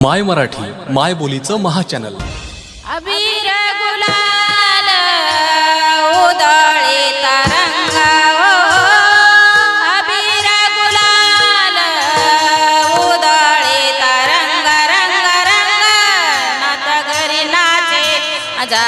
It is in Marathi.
माय मराठी माय बोलीचं महाचॅनल. अबीर गुलाल उदळे तरंगा अबीर गुलाल उदळे तरंग रंग रंग नाच घरी नाचे जा